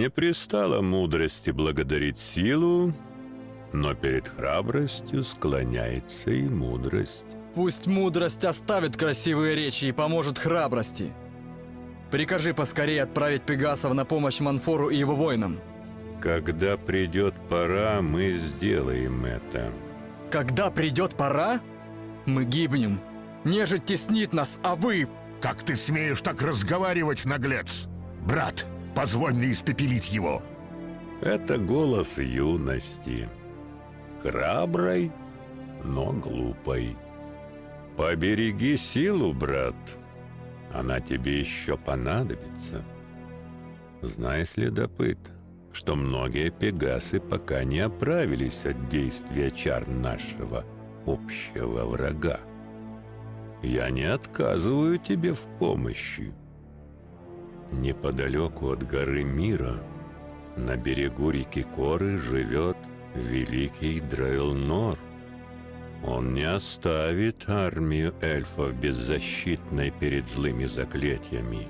Не пристало мудрости благодарить силу, но перед храбростью склоняется и мудрость. Пусть мудрость оставит красивые речи и поможет храбрости. Прикажи поскорее отправить Пегасов на помощь Манфору и его воинам. Когда придет пора, мы сделаем это. Когда придет пора, мы гибнем. Нежить теснит нас, а вы... Как ты смеешь так разговаривать, наглец? Брат, позволь мне испепелить его. Это голос юности. Храброй, но глупой. Побереги силу, брат. Она тебе еще понадобится. Знай, следопыт, что многие пегасы пока не оправились от действия чар нашего общего врага. Я не отказываю тебе в помощи. Неподалеку от горы Мира, на берегу реки Коры, живет великий Дрейлнор. Он не оставит армию эльфов беззащитной перед злыми заклятиями.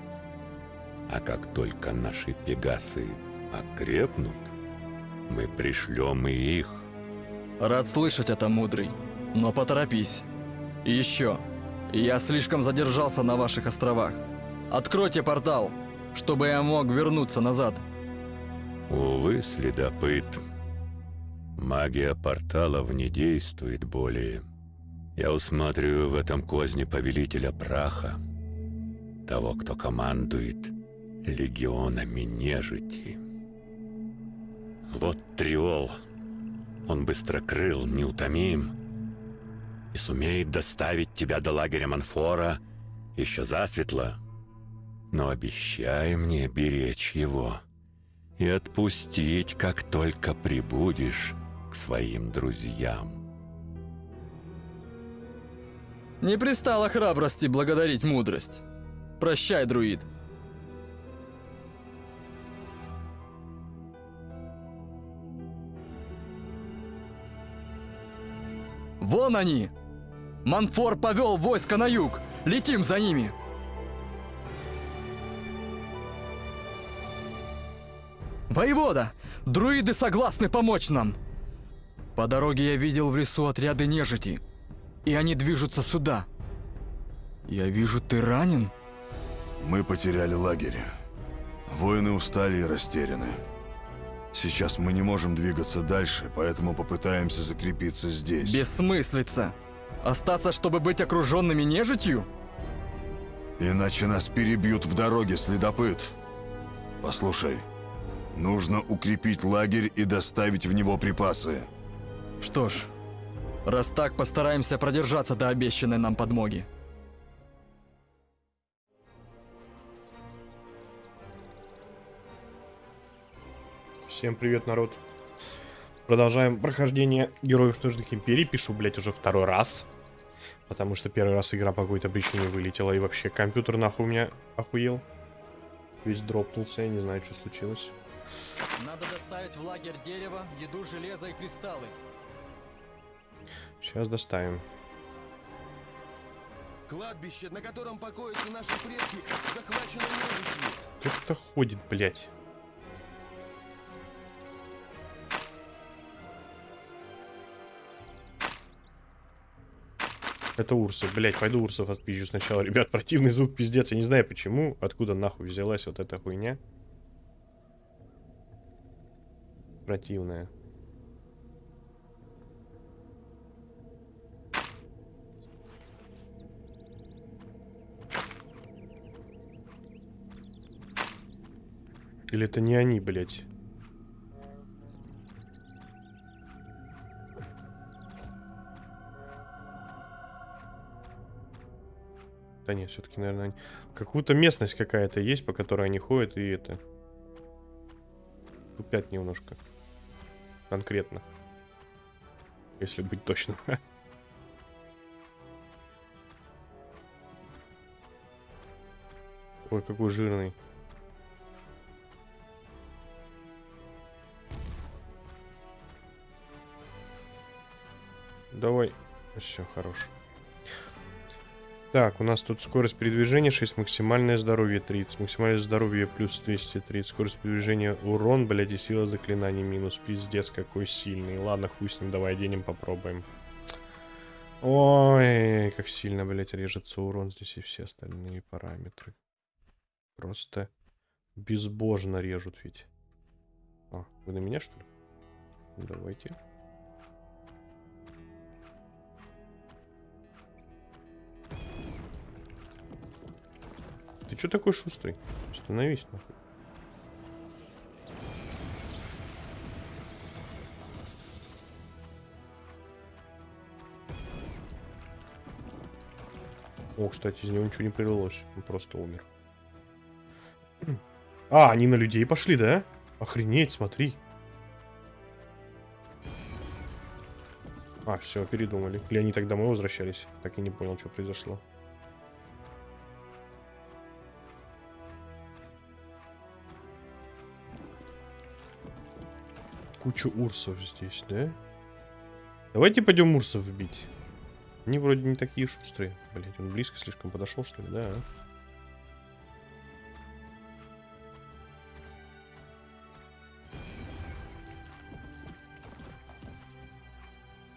А как только наши пегасы окрепнут, мы пришлем и их. Рад слышать это, мудрый, но поторопись. И еще, я слишком задержался на ваших островах. Откройте портал, чтобы я мог вернуться назад. Увы, следопыт. Магия порталов не действует более. Я усматриваю в этом козне повелителя праха, того, кто командует легионами нежити. Вот Триол. Он быстрокрыл, неутомим и сумеет доставить тебя до лагеря Манфора еще засветло. Но обещай мне беречь его и отпустить, как только прибудешь к своим друзьям. Не пристало храбрости благодарить мудрость. Прощай, друид. Вон они! Манфор повел войско на юг! Летим за ними! Воевода! Друиды согласны помочь нам! По дороге я видел в лесу отряды нежити, и они движутся сюда. Я вижу, ты ранен? Мы потеряли лагерь. Воины устали и растеряны. Сейчас мы не можем двигаться дальше, поэтому попытаемся закрепиться здесь. Бессмыслица! Остаться, чтобы быть окруженными нежитью? Иначе нас перебьют в дороге, следопыт. Послушай, нужно укрепить лагерь и доставить в него припасы. Что ж, раз так, постараемся продержаться до обещанной нам подмоги. Всем привет, народ. Продолжаем прохождение Героев Ножных Империй. Пишу, блять, уже второй раз. Потому что первый раз игра по какой-то причине вылетела. И вообще компьютер нахуй у меня охуел. Весь дропнулся, я не знаю, что случилось. Надо доставить в лагерь дерево, еду, железо и кристаллы. Сейчас доставим. Кладбище, на котором покоятся наши предки, захвачено нежитью. Кто-то ходит, блять. Это урсы. Блять, пойду урсов отпизжу сначала. Ребят, противный звук пиздец. Я не знаю почему. Откуда нахуй взялась вот эта хуйня. Противная. Или это не они, блядь? Да нет, все-таки, наверное, какую-то местность какая-то есть, по которой они ходят, и это... Тупят немножко. Конкретно. Если быть точным. Ой, какой жирный. Давай. Все, хорош. Так, у нас тут скорость передвижения 6, максимальное здоровье 30, максимальное здоровье плюс 230, скорость передвижения урон, блядь, и сила заклинаний минус. Пиздец, какой сильный. Ладно, хуй с ним, давай оденем, попробуем. Ой, как сильно, блядь, режется урон здесь и все остальные параметры. Просто безбожно режут ведь. А, вы на меня, что ли? Давайте. Что такой шустрый? Остановись, нахуй. О, кстати, из него ничего не прилилось. Он просто умер. А, они на людей пошли, да? Охренеть, смотри. А, все, передумали. Или они так домой возвращались? Так и не понял, что произошло. Куча урсов здесь, да? Давайте пойдем урсов бить. Они вроде не такие шустрые. Блять, он близко слишком подошел, что ли, да?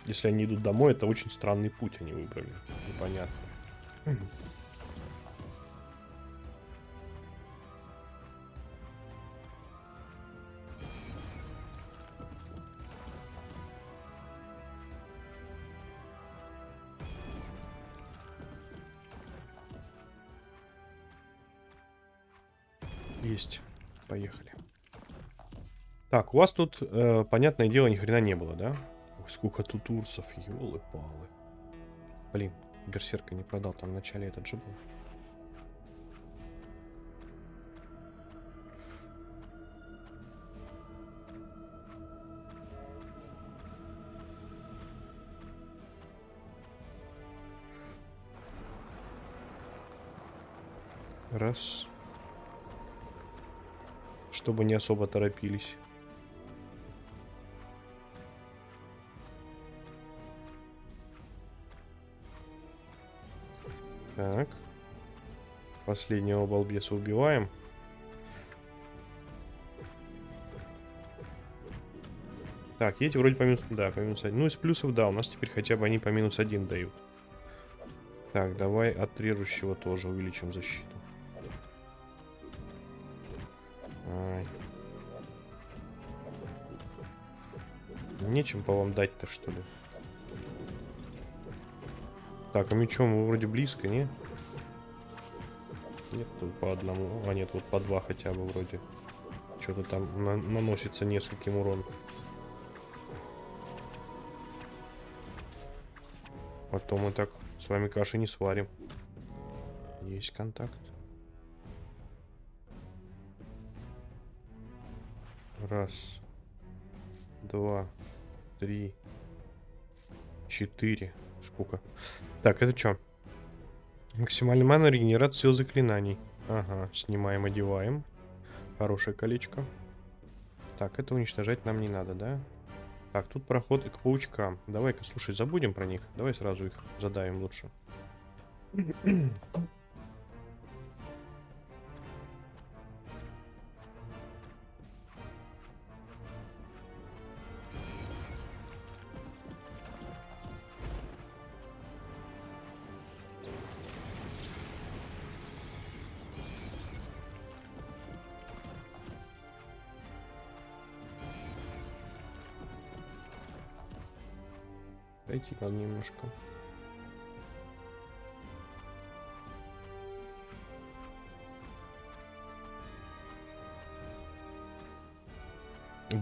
Если они идут домой, это очень странный путь они выбрали. Непонятно. Есть. Поехали. Так, у вас тут, э, понятное дело, ни хрена не было, да? Ой, сколько тут урсов, елы-палы. Блин, берсерка не продал, там в начале этот же был. Раз. Чтобы не особо торопились. Так. Последнего балбеса убиваем. Так, эти вроде по минус... Да, по минус один. Ну, из плюсов, да, у нас теперь хотя бы они по минус один дают. Так, давай от режущего тоже увеличим защиту. Нечем по вам дать-то, что ли? Так, а мечом мы вроде близко, не? Нет, тут по одному. А нет, вот по два хотя бы вроде. Что-то там на наносится нескольким урон. То мы так с вами каши не сварим. Есть контакт. Раз. Два. Три. Четыре. Сколько? Так, это что? Максимальный мана, регенерация сил заклинаний. Ага, снимаем, одеваем. Хорошее колечко. Так, это уничтожать нам не надо, да? Так, тут проход к паучкам. Давай-ка, слушай, забудем про них. Давай сразу их задавим лучше.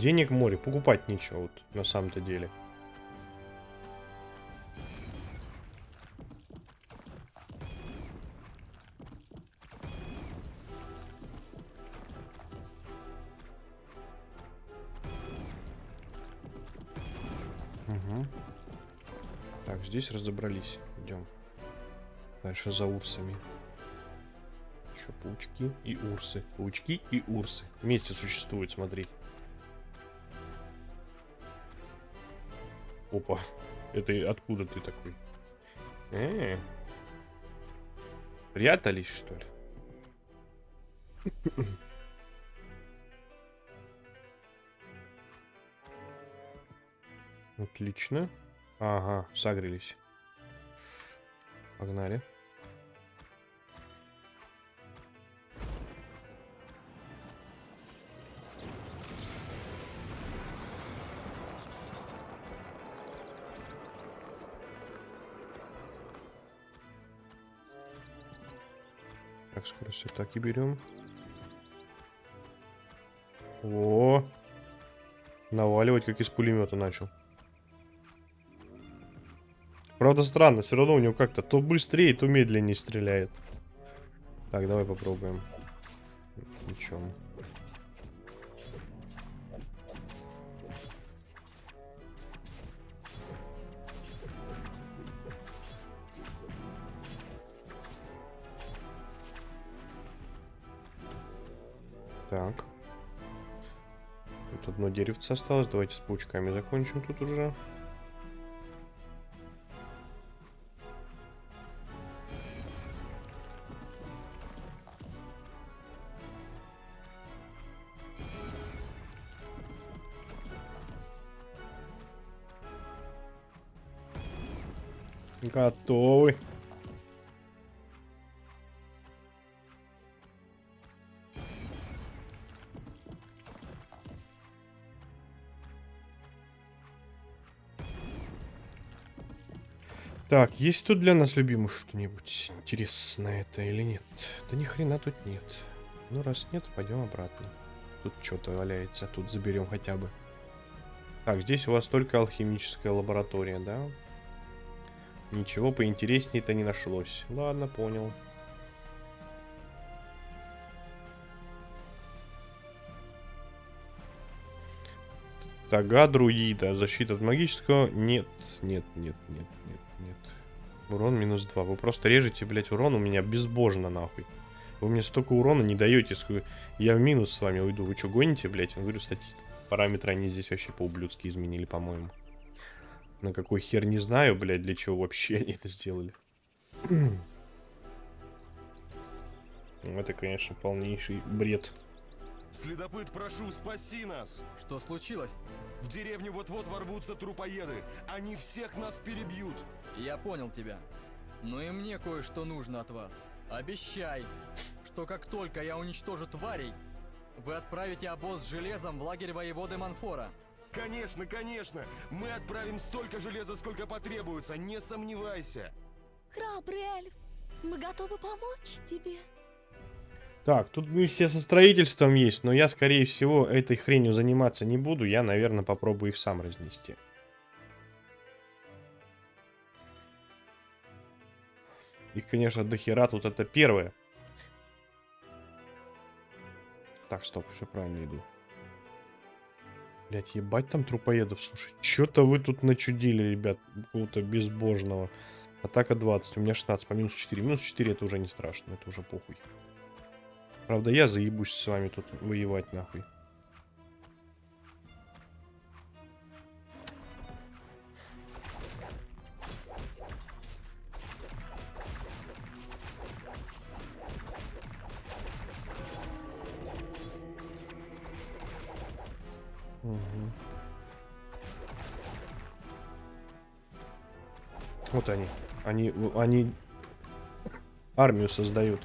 Денег море, покупать нечего, вот, на самом-то деле. Угу. Так, здесь разобрались. Идем. Дальше за урсами. Еще паучки и урсы. Паучки и урсы. Вместе существуют, смотри. Опа. Это откуда ты такой? Э -э. Прятались, что ли? Отлично. Ага, согрелись. Погнали. Так, скорость атаки берем. О, наваливать как из пулемета начал. Правда странно, все равно у него как-то то быстрее, то медленнее стреляет. Так, давай попробуем. Ничего. Одно деревце осталось. Давайте с паучками закончим тут уже. Готовы. Так, есть тут для нас, любимых, что-нибудь интересное это или нет? Да ни хрена тут нет. Ну, раз нет, пойдем обратно. Тут что-то валяется, тут заберем хотя бы. Так, здесь у вас только алхимическая лаборатория, да? Ничего поинтереснее-то не нашлось. Ладно, понял. Тага друида. Защита от магического. Нет, нет, нет, нет, нет, нет. Урон минус 2. Вы просто режете, блять, урон у меня безбожно, нахуй. Вы мне столько урона не даете. Я в минус с вами уйду. Вы что, гоните, блять? Я говорю, статистику. Параметры они здесь вообще по-ублюдски изменили, по-моему. На какой хер не знаю, блядь, для чего вообще они это сделали. Это, конечно, полнейший бред. Следопыт, прошу, спаси нас! Что случилось? В деревню вот-вот ворвутся трупоеды. Они всех нас перебьют. Я понял тебя. Но и мне кое-что нужно от вас. Обещай, что как только я уничтожу тварей, вы отправите обоз с железом в лагерь воеводы Манфора. Конечно, конечно! Мы отправим столько железа, сколько потребуется, не сомневайся! Храбрый эльф, мы готовы помочь тебе. Так, тут миссия со строительством есть, но я, скорее всего, этой хренью заниматься не буду. Я, наверное, попробую их сам разнести. Их, конечно, дохера тут это первое. Так, стоп, все правильно иду. Блять, ебать там трупоедов, слушай. Чё-то вы тут начудили, ребят, какого-то безбожного. Атака 20, у меня 16 по минус 4. Минус 4 это уже не страшно, это уже похуй. Правда, я заебусь с вами тут воевать нахуй. Мгм. Вот они. Они, они армию создают.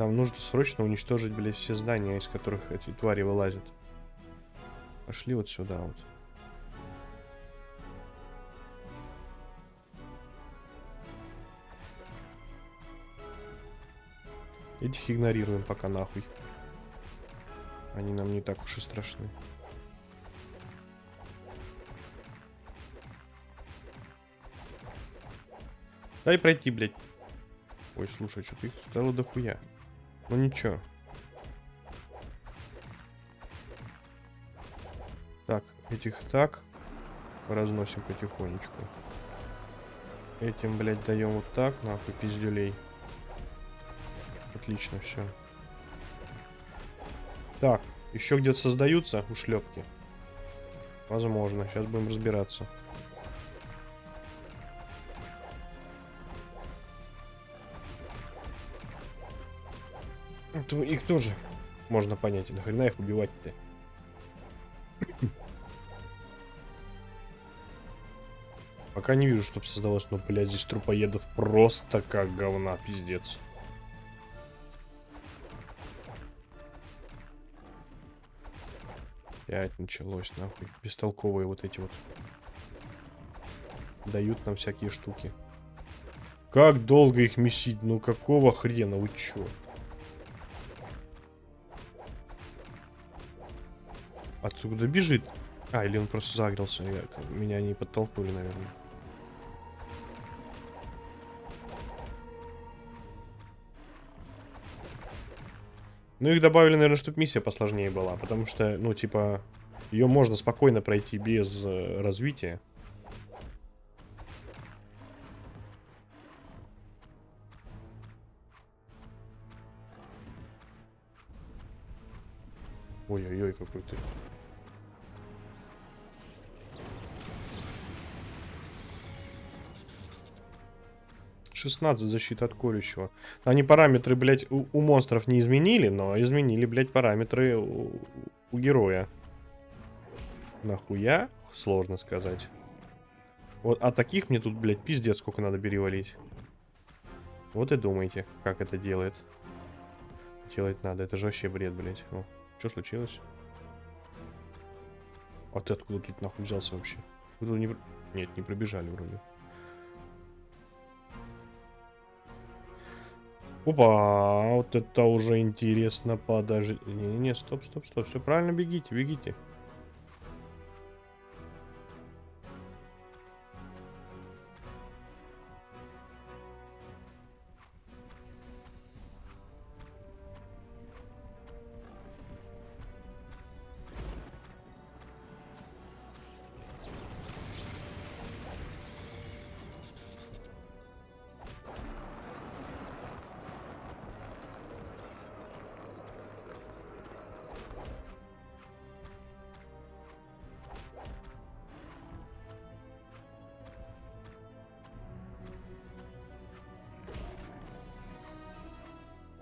Нам нужно срочно уничтожить, блядь, все здания, из которых эти твари вылазят. Пошли вот сюда вот. Этих игнорируем пока нахуй. Они нам не так уж и страшны. Дай пройти, блядь. Ой, слушай, что-то их стало дохуя. Ну ничего. Так, этих так. Разносим потихонечку. Этим, блядь, даем вот так, нахуй, пиздюлей. Отлично, все. Так, еще где-то создаются ушлепки. Возможно, сейчас будем разбираться. То их тоже можно понять. Нахрена их убивать-то? Пока не вижу, чтоб создалось, но, блядь, здесь трупоедов просто как говна, пиздец. Опять началось, нахуй. Бестолковые вот эти вот. Дают нам всякие штуки. Как долго их месить? Ну какого хрена? Вы чё? Отсюда бежит? А, или он просто загрелся. Я, меня не подтолкнули, наверное. Ну, их добавили, наверное, чтобы миссия посложнее была. Потому что, ну, типа, ее можно спокойно пройти без э, развития. Ой-ой-ой, какой ты. Шестнадцать защиты от колющего. Они параметры, блядь, у, у монстров не изменили, но изменили, блядь, параметры у, у героя. Нахуя? Сложно сказать. Вот, а таких мне тут, блядь, пиздец, сколько надо перевалить. Вот и думайте, как это делает. Делать надо, это же вообще бред, блядь. О. Что случилось? А ты откуда тут нахуй взялся вообще? Вы тут не... Нет, не пробежали вроде. Опа, вот это уже интересно, подожди. Не-не-не, стоп, стоп, стоп, все правильно, бегите, бегите.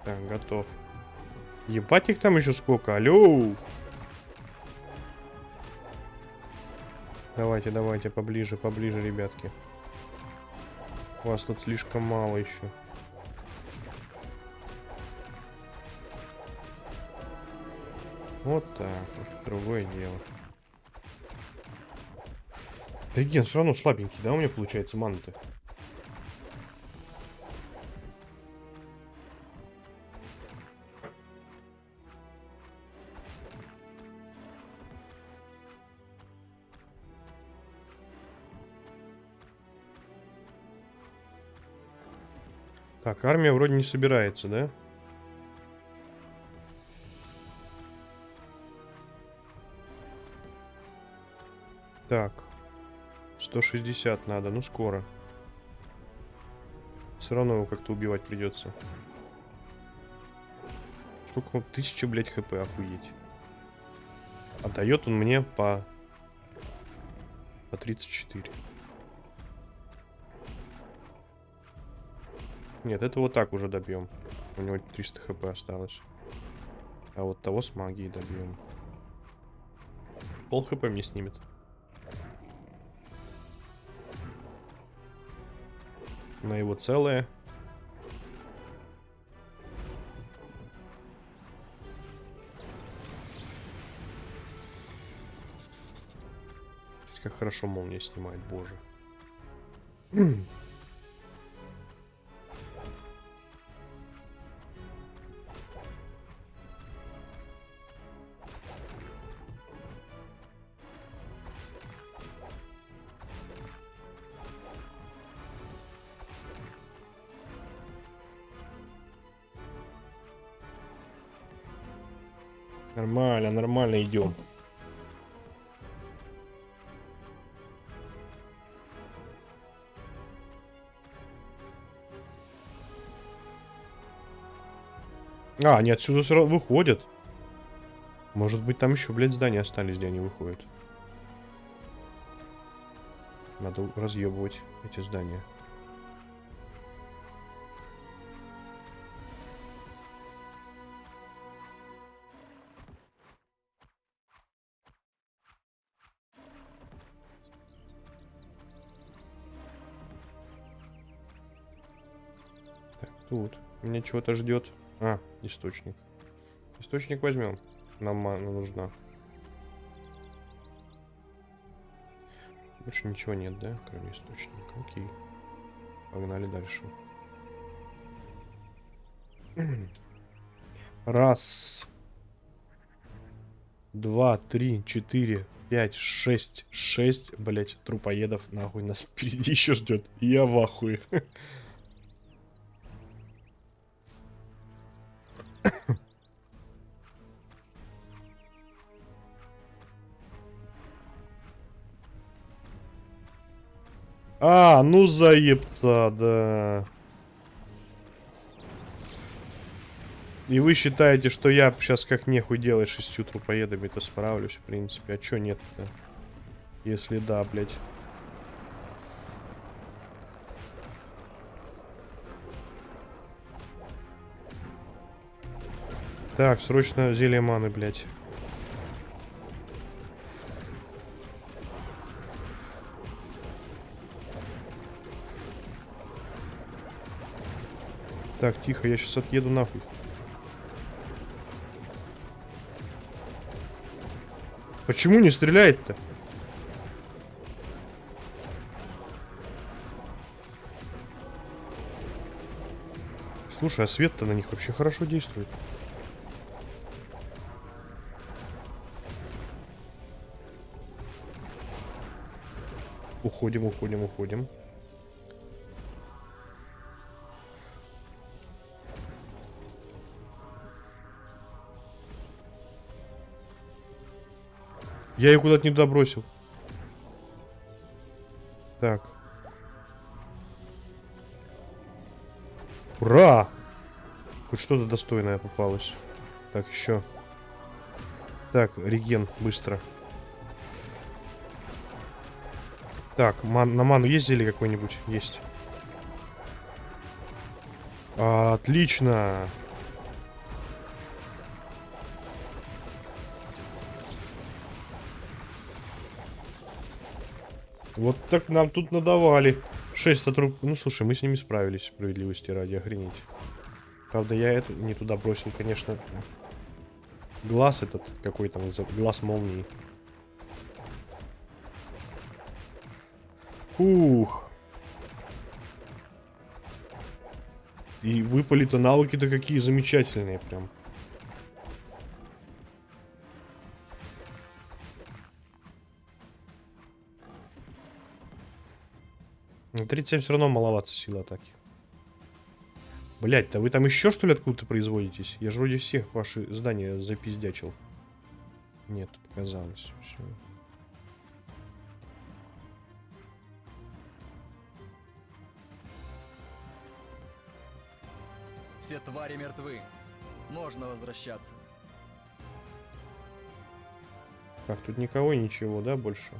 Так, готов. Ебать их там еще сколько, алло! Давайте, давайте, поближе, поближе, ребятки. Вас тут слишком мало еще. Вот так, другое дело. Да ген, все равно слабенький, да, у меня получается маны-то? Так, армия вроде не собирается, да? Так. 160 надо, ну скоро. Все равно его как-то убивать придется. Сколько он? Тысяча, блядь, хп, охуеть. А дает он мне по... По 34. Нет, это вот так уже добьем. У него 300 хп осталось. А вот того с магией добьем. Пол хп мне снимет. На его целое. Как хорошо молния снимает, боже. идем. А, они отсюда сразу выходят. Может быть, там еще, блядь, здания остались, где они выходят. Надо разъебывать эти здания. Тут. Меня чего-то ждет. А, источник. Источник возьмем. Нам мана нужна. Больше ничего нет, да? Кроме источника. Окей. Погнали дальше. Раз. Два, три, четыре, пять, шесть. Шесть, блять, трупоедов. Нахуй нас впереди еще ждет. Я в ахуе. А, ну заебца, да. И вы считаете, что я сейчас как нехуй делать шестью трупоедами-то справлюсь, в принципе. А чё нет-то? Если да, блядь. Так, срочно зелье маны, блядь. Так, тихо, я сейчас отъеду нахуй. Почему не стреляет-то? Слушай, а свет-то на них вообще хорошо действует. Уходим, уходим, уходим. Я ее куда-то не туда бросил. Так. Ура! Хоть что-то достойное попалось. Так, еще. Так, реген, быстро. Так, ман на ману есть зелье какое-нибудь? Есть. Отлично. Вот так нам тут надавали. 6 сотрудников. Ну, слушай, мы с ними справились, справедливости ради, охренеть. Правда, я это не туда бросил, конечно. Глаз этот, какой там, глаз молнии. Ух. И выпали-то навыки-то какие замечательные прям. Ну, 37 все равно маловато силы атаки. Блять, да вы там еще что ли откуда-то производитесь? Я же вроде всех ваши здания запиздячил. Нет, показалось. Все. Все твари мертвы. Можно возвращаться. Так, тут никого и ничего, да, больше?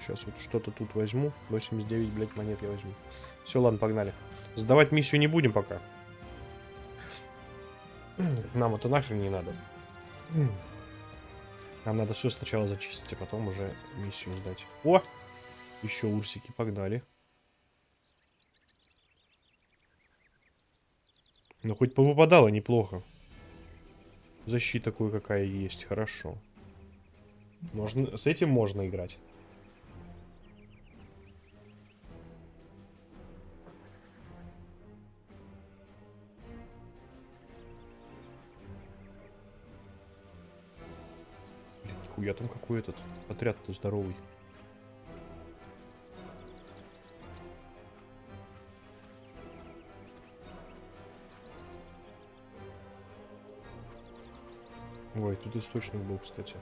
Сейчас вот что-то тут возьму. 89, блядь, монет я возьму. Все, ладно, погнали. Сдавать миссию не будем пока. Нам это нахрен не надо. Нам надо все сначала зачистить, а потом уже миссию сдать. О! Еще урсики, погнали. Ну, хоть повыпадало неплохо. Защита кое-какая есть, хорошо. Можно, с этим можно играть. Нихуя там какой этот отряд-то здоровый. Ой, тут источник был, кстати.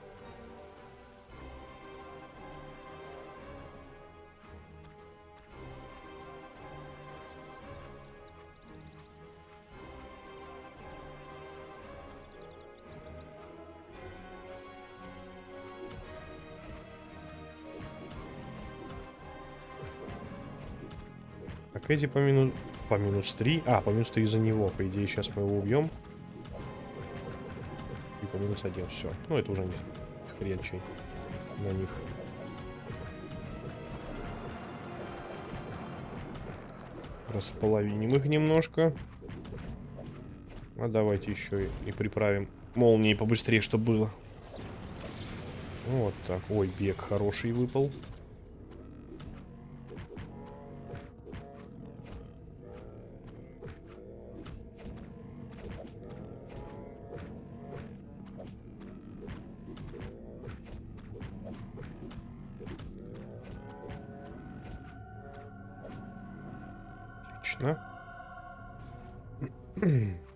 Так, эти по минус... По минус 3. А, по минус 3 из-за него. По идее, сейчас мы его убьем. И по минус 1. Все. Ну, это уже не хрен чей на них. Располовиним их немножко. А давайте еще и, и приправим молнии побыстрее, чтобы было. Вот так. Ой, бег хороший выпал. Отлично.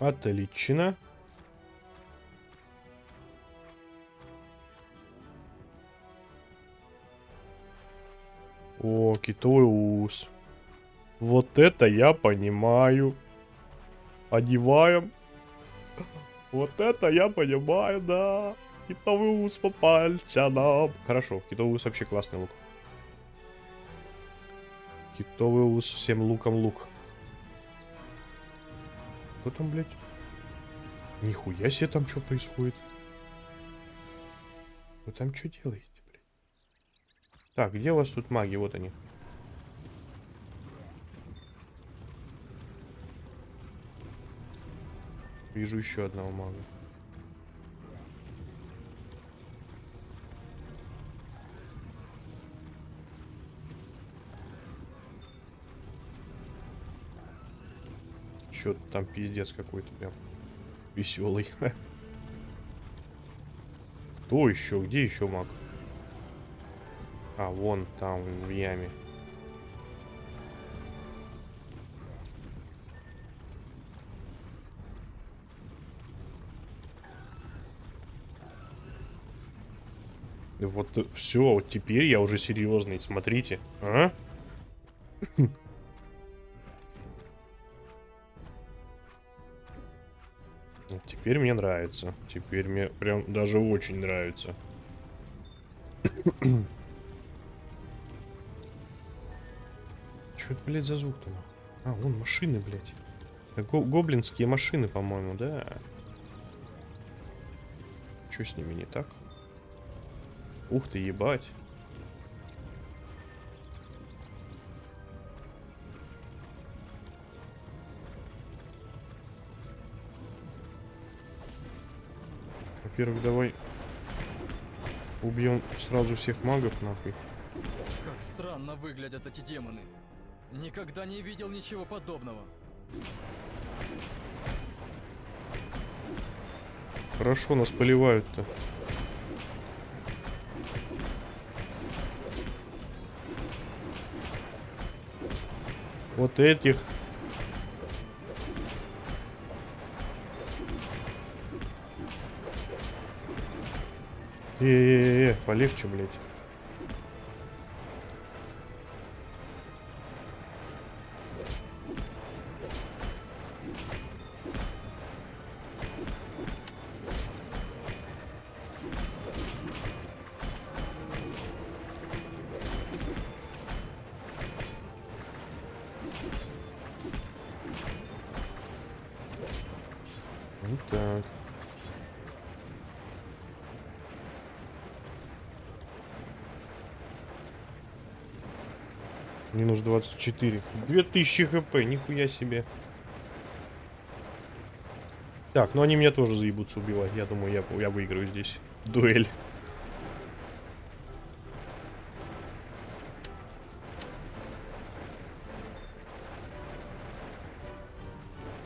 Отлично. О, китовый ус. Вот это я понимаю. Одеваем. Вот это я понимаю, да. Китовый ус по пальцам. Хорошо, китовый ус вообще классный лук. Китовый ус всем луком лук. Кто там, блядь? Нихуя себе там что происходит. Вы там что делаете, блядь? Так, где у вас тут маги? Вот они. Вижу еще одного мага. Чё там пиздец какой-то прям веселый. Кто еще? Где еще маг? А, вон там, в яме. Вот все, вот теперь я уже серьезный, смотрите. А? Теперь мне нравится. Теперь мне прям даже очень нравится. Что это, блядь, за звук-то? А, вон машины, блядь. Го гоблинские машины, по-моему, да? Что с ними не так? Ух ты, ебать. Во-первых, давай убьем сразу всех магов, нахуй. Как странно выглядят эти демоны. Никогда не видел ничего подобного. Хорошо нас поливают-то. Вот этих. Э-э-э, полегче, блядь. Вот так. Минус 24. 2000 хп, нихуя себе. Так, ну они меня тоже заебутся убивать. Я думаю, я, я выиграю здесь. Дуэль.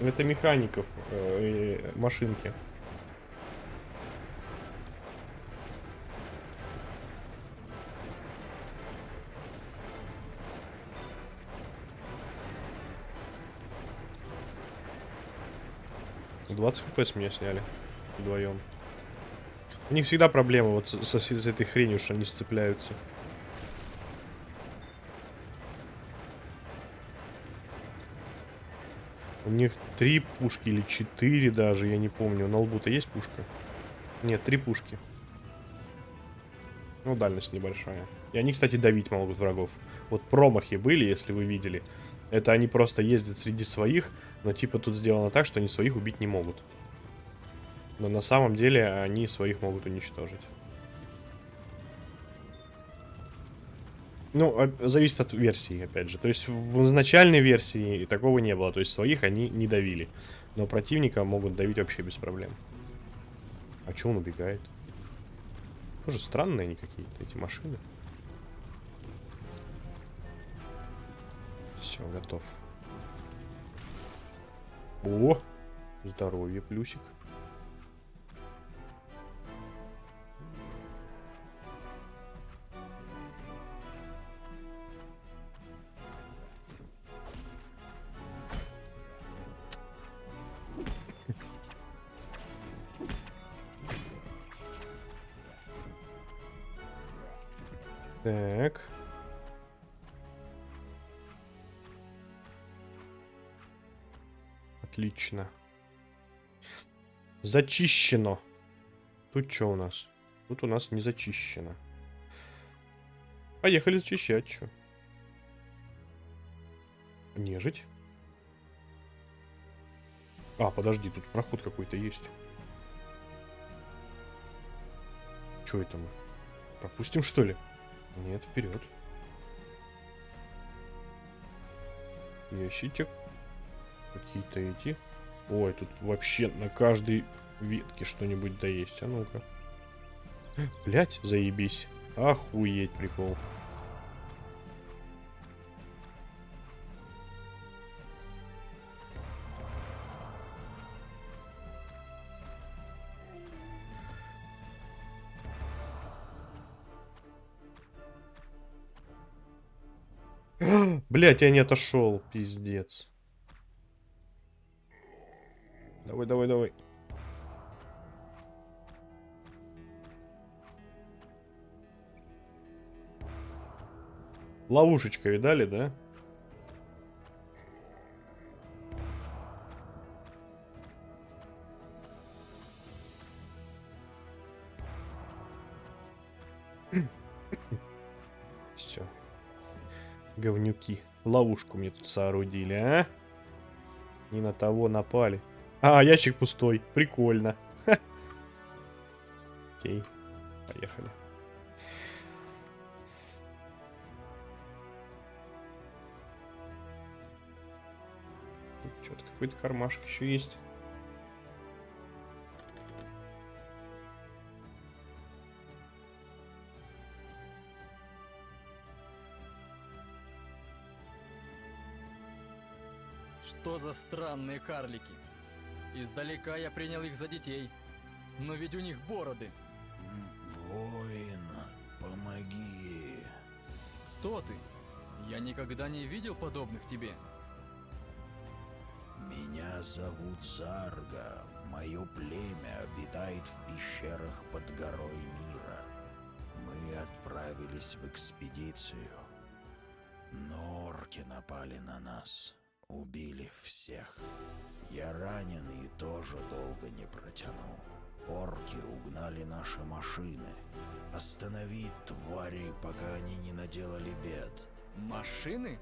Это механиков э, машинки. Двадцать хп с меня сняли вдвоем. У них всегда проблема вот с, с, с этой хренью, что они сцепляются. У них три пушки или четыре даже, я не помню. На лбу-то есть пушка? Нет, три пушки. Ну, дальность небольшая. И они, кстати, давить могут врагов. Вот промахи были, если вы видели. Это они просто ездят среди своих, но типа тут сделано так, что они своих убить не могут. Но на самом деле они своих могут уничтожить. Ну, зависит от версии, опять же. То есть в изначальной версии такого не было. То есть своих они не давили. Но противника могут давить вообще без проблем. А чё он убегает? Тоже странные они какие-то, эти машины. Все, готов. О! Здоровье, плюсик. Зачищено. Тут что у нас? Тут у нас не зачищено. Поехали зачищать, что? Нежить. А, подожди, тут проход какой-то есть. Что это мы? Пропустим, что ли? Нет, вперед. Ящичек. Какие-то эти. Ой, тут вообще на каждой ветке что-нибудь да есть. А ну-ка. Блять, заебись. Охуеть, прикол. Блять, я не отошел, пиздец. Давай, давай, давай. Ловушечка, видали, да? Все. Говнюки. Ловушку мне тут соорудили, а? Не на того напали. А, ящик пустой. Прикольно. Окей. Поехали. Какой-то кармашек еще есть. Что за странные карлики? Издалека я принял их за детей. Но ведь у них бороды. Воин, помоги. Кто ты? Я никогда не видел подобных тебе. Меня зовут Зарга. Мое племя обитает в пещерах под горой мира. Мы отправились в экспедицию. Но орки напали на нас. Убили всех. Я ранен и тоже долго не протяну. Орки угнали наши машины. Останови твари, пока они не наделали бед. Машины?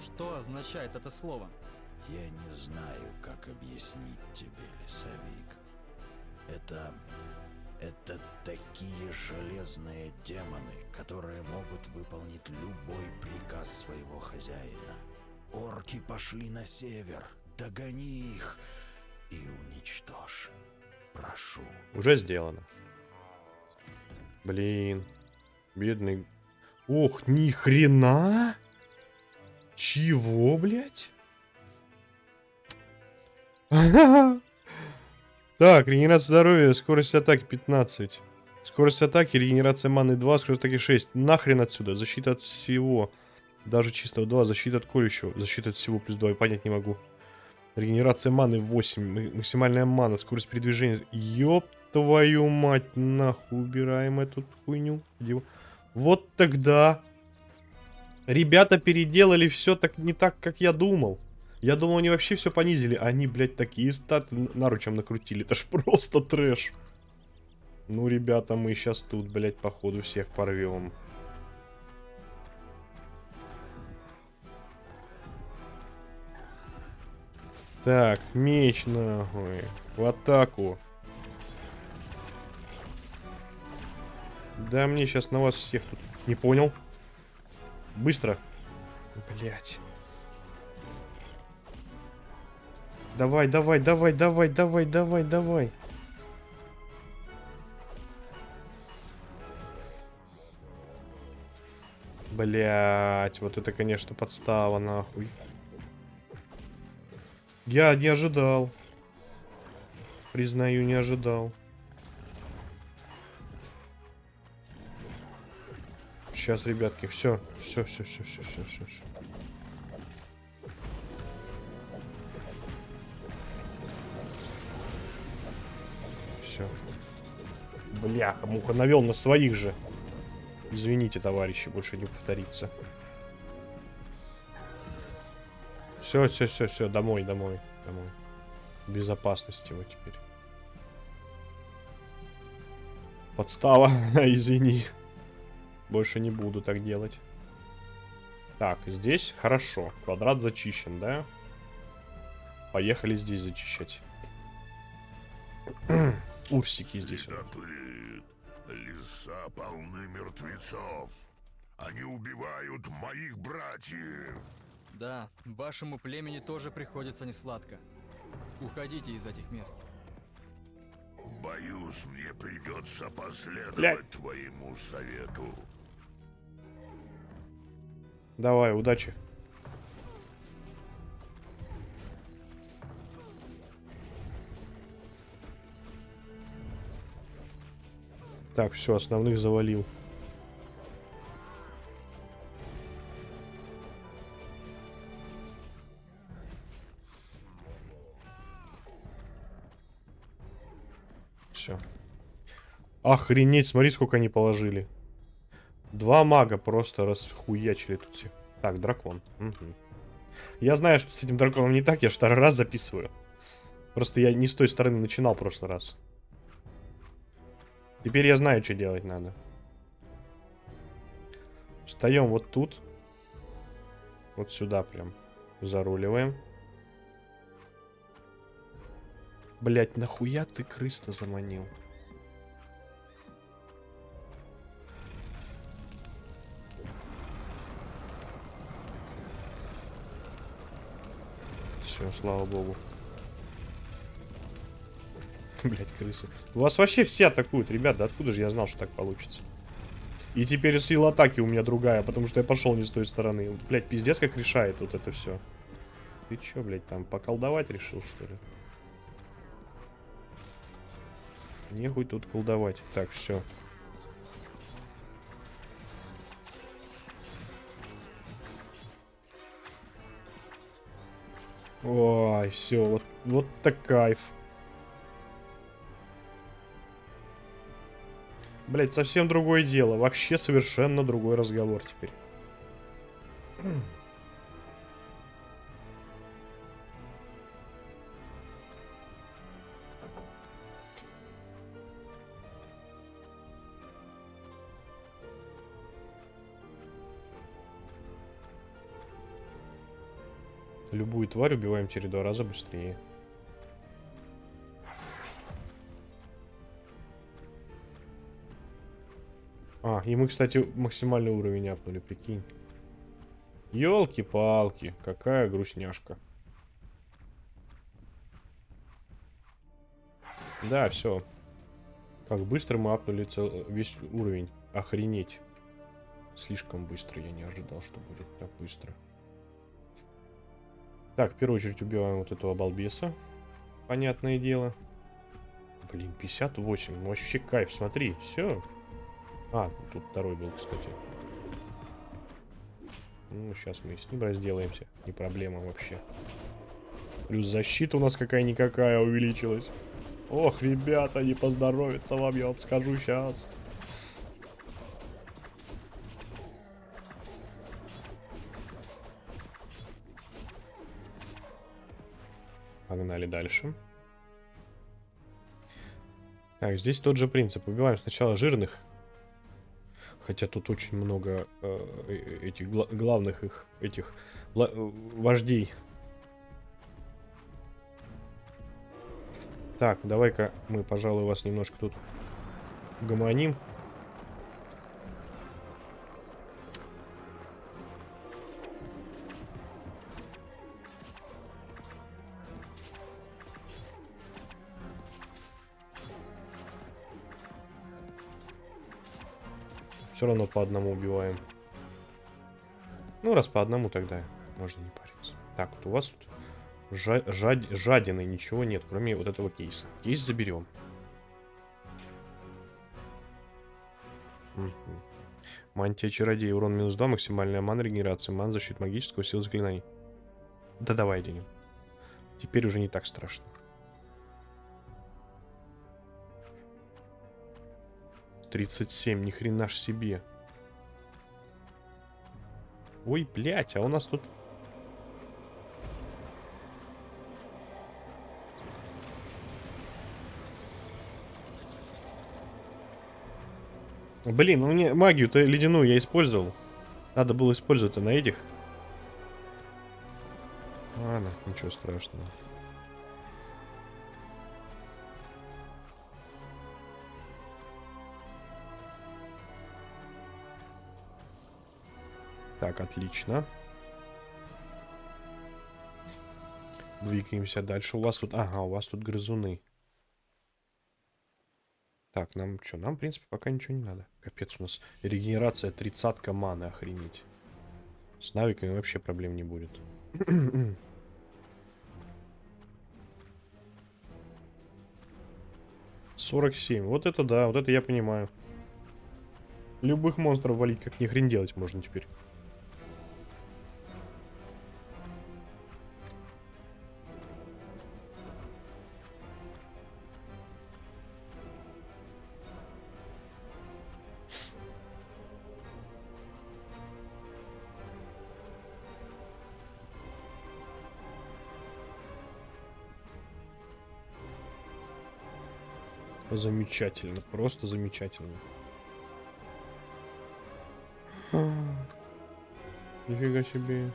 Что означает это слово? Я не знаю, как объяснить тебе, лесовик. Это... Это такие железные демоны, которые могут выполнить любой приказ своего хозяина. Орки пошли на север. Догони их и уничтожь. Прошу. Уже сделано. Блин. Бедный. Ох, ни хрена! Чего, блядь? Так, регенерация здоровья, скорость атаки 15. Скорость атаки, регенерация маны 2, скорость атаки 6. Нахрен отсюда, защита от всего. Даже чисто 2, защита от колющего. Защита от всего плюс 2, я понять не могу. Регенерация маны 8, м- максимальная мана, скорость передвижения. Ёб твою мать, нахуй убираем эту хуйню. Вот тогда. Ребята переделали все так не так, как я думал. Я думал, они вообще все понизили. Они, блядь, такие статы наручем накрутили. Это ж просто трэш. Ну, ребята, мы сейчас тут, блядь, походу всех порвем. Так, меч нахуй. В атаку. Да мне сейчас на вас всех тут. Не понял. Быстро. Блять. Давай, давай, давай, давай, давай, давай, давай. Блять, вот это, конечно, подстава, нахуй. Я не ожидал. Признаю, не ожидал. Сейчас, ребятки, все, все, все, все, все, все, все. Все. Бляха, муха навел на своих же. Извините, товарищи, больше не повторится. Все, все, все, все, домой, домой, домой. Безопасности вы теперь. Подстава, извини. Больше не буду так делать. Так, здесь хорошо. Квадрат зачищен, да? Поехали здесь зачищать. Урсики здесь. Следопыт. Леса полны мертвецов. Они убивают моих братьев. Да, вашему племени тоже приходится несладко. Уходите из этих мест. Боюсь, мне придется последовать Блядь. твоему совету. Давай, удачи. Так, все, основных завалил. Все. Охренеть, смотри, сколько они положили. Два мага просто расхуячили тут все. Так, дракон. Мгм. Я знаю, что с этим драконом не так, я второй раз записываю. Просто я не с той стороны начинал в прошлый раз. Теперь я знаю, что делать надо. Встаем вот тут. Вот сюда прям. Заруливаем. Блять, нахуя ты крыс-то заманил? Все, слава богу. Блять, крысы. Вас вообще все атакуют, ребят, да откуда же я знал, что так получится? И теперь сила атаки у меня другая, потому что я пошел не с той стороны. Блять, пиздец как решает вот это все. Ты чё, блять, там поколдовать решил, что ли? Нехуй тут колдовать. Так, все. Ой, все, вот, вот так кайф. Блять, совсем другое дело. Вообще совершенно другой разговор теперь. Любую тварь убиваем через два раза быстрее. А, и мы, кстати, максимальный уровень апнули, прикинь. Ёлки-палки, какая грустняшка. Да, все. Как быстро мы апнули цел- весь уровень. Охренеть. Слишком быстро, я не ожидал, что будет так быстро. Так, в первую очередь убиваем вот этого балбеса. Понятное дело. Блин, 58. Вообще кайф, смотри, все. А, тут второй был, кстати. Ну, сейчас мы с ним разделаемся. Не проблема вообще. Плюс защита у нас какая-никакая увеличилась. Ох, ребята, не поздоровится вам, я вам скажу сейчас. Погнали дальше. Так, здесь тот же принцип. Убиваем сначала жирных. Хотя тут очень много э, э, этих гла- главных их, этих вождей. Так, давай-ка мы, пожалуй, вас немножко тут гомоним. Все равно по одному убиваем. Ну, раз по одному, тогда можно не париться. Так, вот у вас тут жа жад жадины ничего нет, кроме вот этого кейса. Кейс заберем. Мгм. Мантия чародея, урон минус 2, максимальная ман регенерация, ман защит магического, сила заклинаний. Да давай оденем. Теперь уже не так страшно. Тридцать семь, ни хрена ж себе. Ой, блядь, а у нас тут... Блин, ну мне магию-то ледяную я использовал. Надо было использовать-то на этих. Ладно, ничего страшного. Так, отлично. Двигаемся дальше. У вас тут... Ага, у вас тут грызуны. Так, нам что? Нам, в принципе, пока ничего не надо. Капец, у нас регенерация тридцатка маны, охренеть. С навиками вообще проблем не будет. Сорок семь. Вот это да, вот это я понимаю. Любых монстров валить как ни хрен делать можно теперь. Замечательно, просто замечательно. Нифига себе.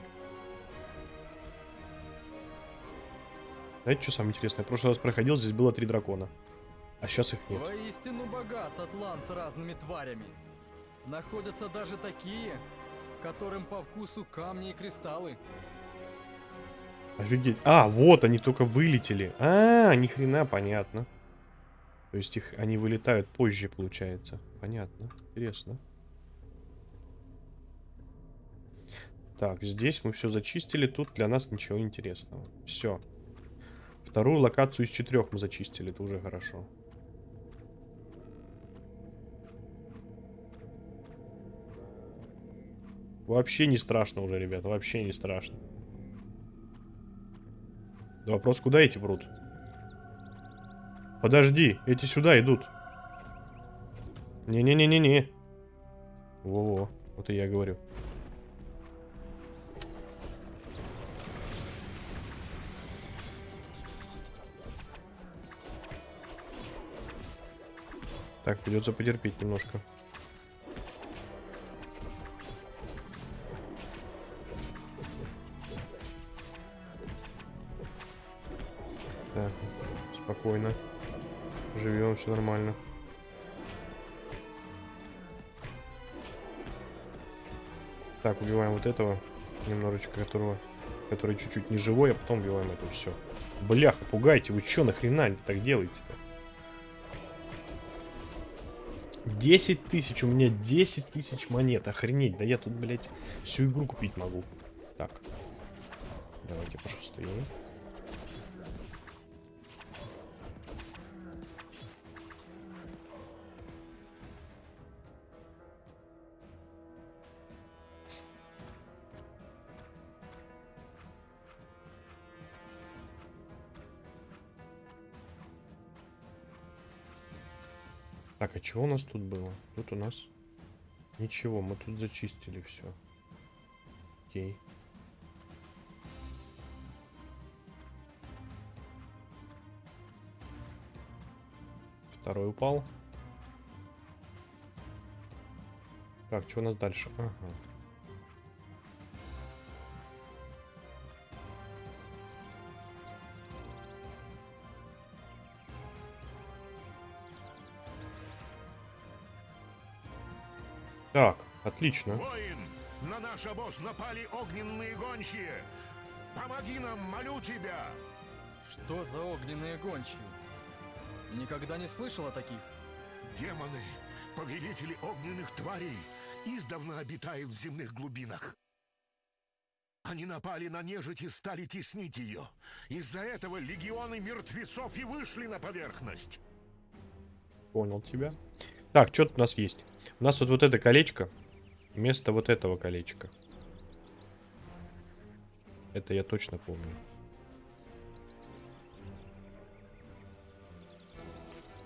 Знаете, что самое интересное? В прошлый раз проходил, здесь было три дракона. А сейчас их нет. Воистину богат Атлант с разными тварями. Находятся даже такие, которым по вкусу камни и кристаллы. Офигеть. А, вот они только вылетели. А, ни хрена, понятно. То есть их они вылетают позже, получается. Понятно. Интересно. Так, здесь мы все зачистили. Тут для нас ничего интересного. Все. Вторую локацию из четырех мы зачистили. Это уже хорошо. Вообще не страшно уже, ребят. Вообще не страшно. Вопрос, куда эти прут? Подожди, эти сюда идут. Не-не-не-не-не. Во-во, вот и я говорю. Так, придется потерпеть немножко. Этого немножечко, которого, который чуть-чуть не живой, а потом убиваем это все. Бляха, пугайте, вы что нахрена так делаете-то? 10 тысяч, у меня 10 тысяч монет, охренеть, да я тут, блядь, всю игру купить могу. Так, давайте пошустрее. Так, а чего у нас тут было? Тут у нас ничего, мы тут зачистили все. Окей. Второй упал. Так, что у нас дальше? Ага. Так, отлично. Воин, на наш обоз напали огненные гончие. Помоги нам, молю тебя. Что за огненные гончие? Никогда не слышал о таких. Демоны, Повелители огненных тварей издавна обитают в земных глубинах. Они напали на нежить и стали теснить ее. Из-за этого легионы мертвецов и вышли на поверхность. Понял тебя. Так, что тут у нас есть? У нас вот, вот это колечко. Вместо вот этого колечка. Это я точно помню.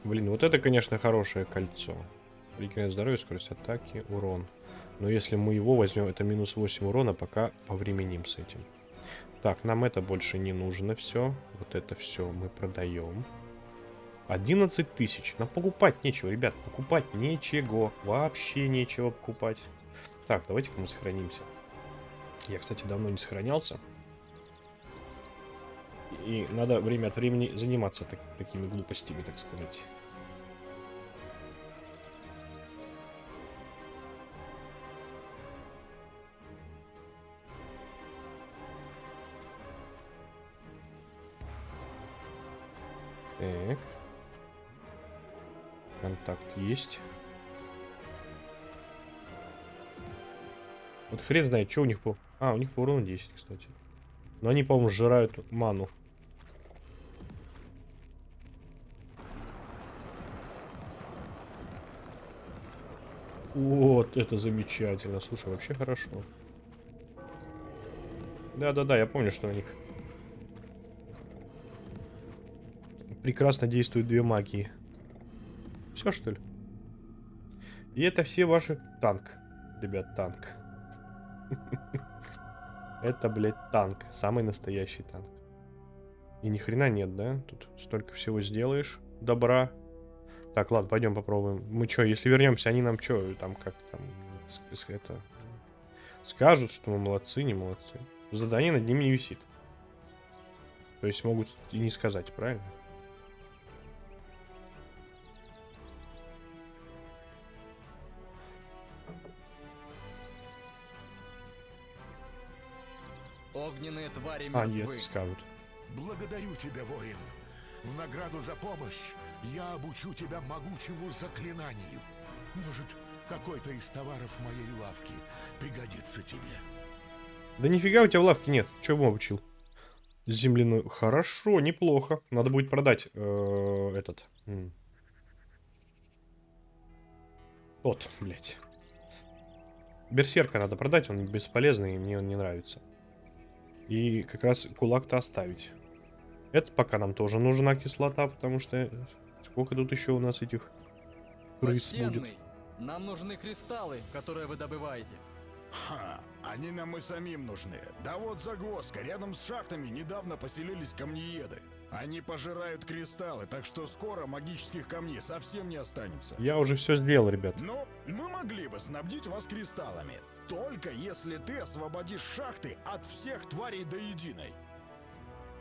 Блин, вот это, конечно, хорошее кольцо. Регенерация здоровья, скорость атаки, урон. Но если мы его возьмем, это минус 8 урона, пока повременим с этим. Так, нам это больше не нужно все. Вот это все мы продаем. 11 тысяч. Нам покупать нечего, ребят. Покупать нечего. Вообще нечего покупать. Так, давайте-ка мы сохранимся. Я, кстати, давно не сохранялся. И надо время от времени заниматься так, такими глупостями, так сказать. Так. Контакт есть. Вот хрен знает, что у них по... А, у них по урону 10, кстати. Но они, по-моему, сжирают ману. Вот, это замечательно. Слушай, вообще хорошо. Да-да-да, я помню, что на них прекрасно действуют две магии. Все, что ли? И это все ваши... Танк. Ребят, танк. Это, блядь, танк. Самый настоящий танк. И ни хрена нет, да? Тут столько всего сделаешь. Добра. Так, ладно, пойдем попробуем. Мы что, если вернемся, они нам что, там как там это скажут, что мы молодцы, не молодцы. Задание над ними не висит. То есть могут и не сказать, правильно? Огненные твари А, мертвы. нет, скажут. Благодарю тебя, воин. В награду за помощь я обучу тебя могучему заклинанию. Может, какой-то из товаров моей лавки пригодится тебе. Да нифига у тебя в лавке нет. Чего бы обучил? Земляную. Хорошо, неплохо. Надо будет продать э, этот. М. Вот, блядь. Берсерка надо продать, он бесполезный, и мне он не нравится. И как раз кулак-то оставить. Это пока нам тоже нужна кислота, потому что... Сколько тут еще у нас этих крыс будет? Почтенный, нам нужны кристаллы, которые вы добываете. Ха, они нам и самим нужны. Да вот загвоздка, рядом с шахтами недавно поселились камнееды. Они пожирают кристаллы, так что скоро магических камней совсем не останется. Я уже все сделал, ребят. Но мы могли бы снабдить вас кристаллами. Только если ты освободишь шахты от всех тварей до единой.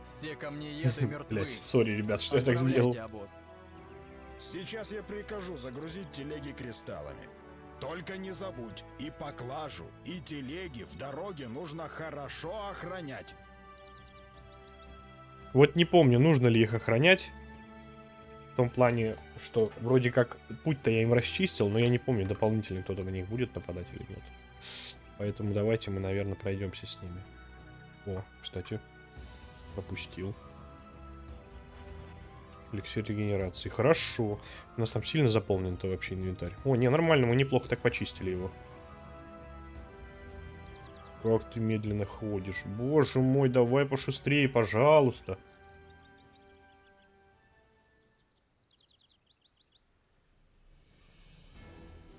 Все камнееды мертвы. Блять, сори, ребят, что я так сделал. Обоз. Сейчас я прикажу загрузить телеги кристаллами. Только не забудь, и поклажу, и телеги в дороге нужно хорошо охранять. Вот не помню, нужно ли их охранять. В том плане, что вроде как путь-то я им расчистил, но я не помню, дополнительно кто-то на них будет нападать или нет. Поэтому давайте мы, наверное, пройдемся с ними. О, кстати, пропустил. Эликсир регенерации. Хорошо. У нас там сильно заполнен-то вообще инвентарь. О, не, нормально, мы неплохо так почистили его. Как ты медленно ходишь. Боже мой, давай пошустрее, пожалуйста.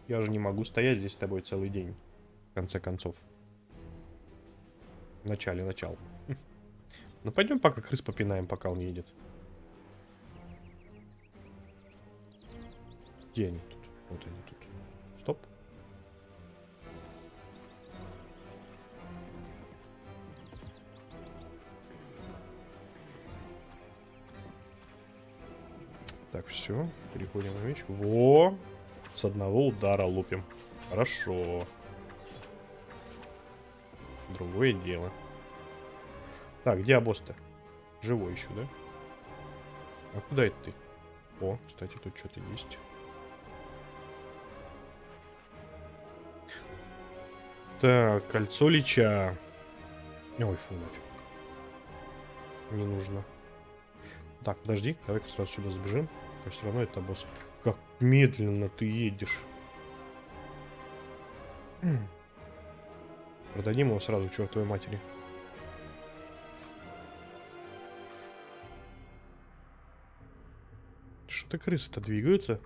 Я же не могу стоять здесь с тобой целый день. В конце концов. В начале начал. Ну пойдем пока крыс попинаем, пока он едет. Где они тут? Вот они тут. Стоп. Так, все. Переходим на меч. Во! С одного удара лупим. Хорошо другое дело. Так, где Абостер? Живой еще, да? А куда это ты? О, кстати, тут что-то есть. Так, кольцо лича. Ой, фу, нафиг. Не нужно. Так, подожди, давай-ка сразу сюда сбежим. Как все равно это босс. Как медленно ты едешь. Хм. Продадим его сразу чертовой матери. Что-то крысы-то двигаются.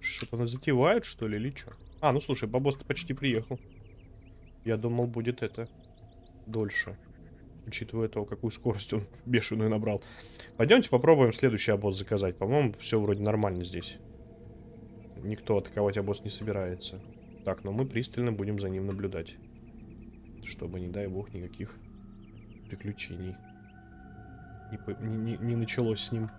Что-то нас затевают, что ли, или что? А, ну слушай, бабос-то почти приехал. Я думал, будет это дольше. Учитывая то, какую скорость он бешеную набрал. Пойдемте попробуем следующий обоз заказать. По-моему, все вроде нормально здесь. Никто атаковать обоз не собирается. Так, но мы пристально будем за ним наблюдать. Чтобы, не дай бог, никаких приключений не, по- не- не- не началось с ним.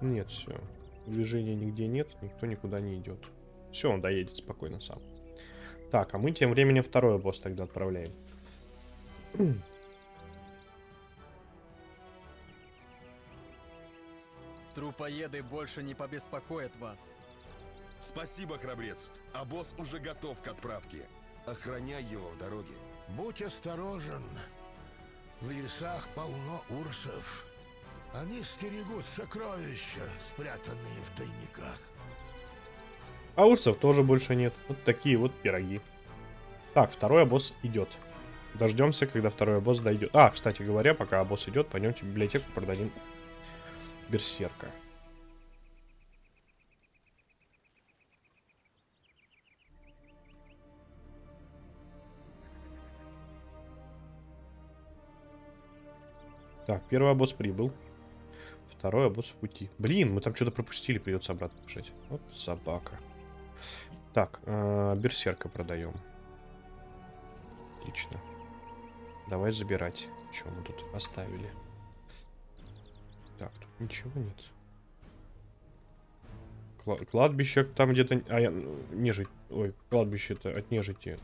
Нет, все. Движения нигде нет, никто никуда не идет. Все, он доедет спокойно сам. Так, а мы тем временем второй босс тогда отправляем. Трупоеды больше не побеспокоят вас. Спасибо, храбрец. А босс уже готов к отправке. Охраняй его в дороге. Будь осторожен. В лесах полно урсов. Они стерегут сокровища, спрятанные в тайниках. А урсов тоже больше нет. Вот такие вот пироги. Так, второй босс идет. Дождемся, когда второй босс дойдет. А, кстати говоря, пока босс идет, пойдемте в библиотеку продадим берсерка. Так, первый босс прибыл. Второй босс в пути. Блин, мы там что-то пропустили, придется обратно бежать. Вот собака. Так, э, берсерка продаем. Отлично. Давай забирать. Что мы тут оставили? Так, тут ничего нет. Кла- кладбище там где-то... А, я... ну, Нежить... Ой, кладбище-то от нежити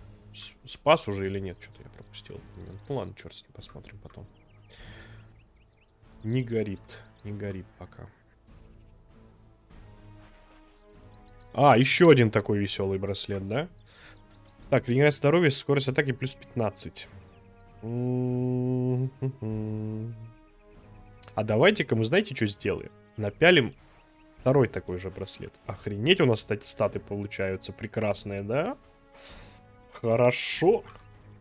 спас уже или нет? Что-то я пропустил. Ну ладно, черт с ним, посмотрим потом. Не горит. Не горит пока. А, еще один такой веселый браслет, да? Так, регенерация здоровья, скорость атаки плюс 15. М-м-м. А давайте-ка мы знаете, что сделаем? Напялим второй такой же браслет. Охренеть, у нас, кстати, статы получаются прекрасные, да? Хорошо.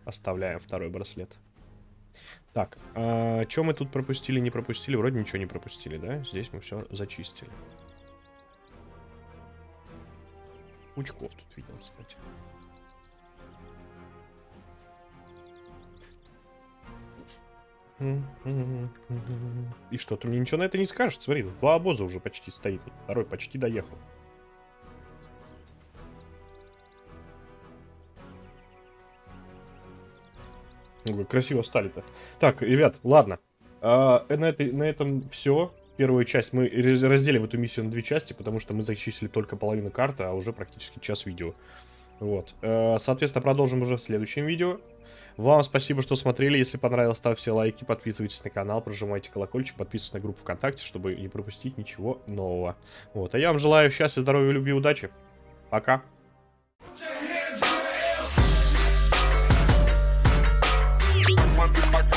Оставляем второй браслет. Так, а что мы тут пропустили, не пропустили? Вроде ничего не пропустили, да? Здесь мы все зачистили. Пучков тут видел, кстати. И что, ты мне ничего на это не скажешь? Смотри, два обоза уже почти стоит. Второй почти доехал. Ой, красиво стали-то. Так, ребят, ладно. А, на, этой, на этом все. Первую часть мы раз- разделим эту миссию на две части, потому что мы зачислили только половину карты, а уже практически час видео. Вот. Э, Соответственно, продолжим уже в следующем видео. Вам спасибо, что смотрели. Если понравилось, ставьте лайки, подписывайтесь на канал, прожимайте колокольчик, подписывайтесь на группу ВКонтакте, чтобы не пропустить ничего нового. Вот. А я вам желаю счастья, здоровья, любви, удачи. Пока. once in my